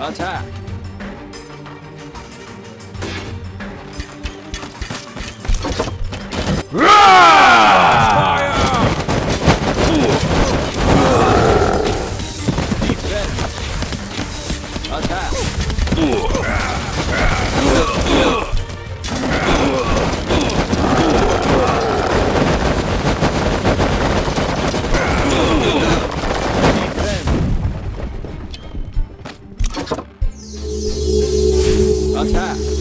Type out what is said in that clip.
Attack! Defense! Attack! time.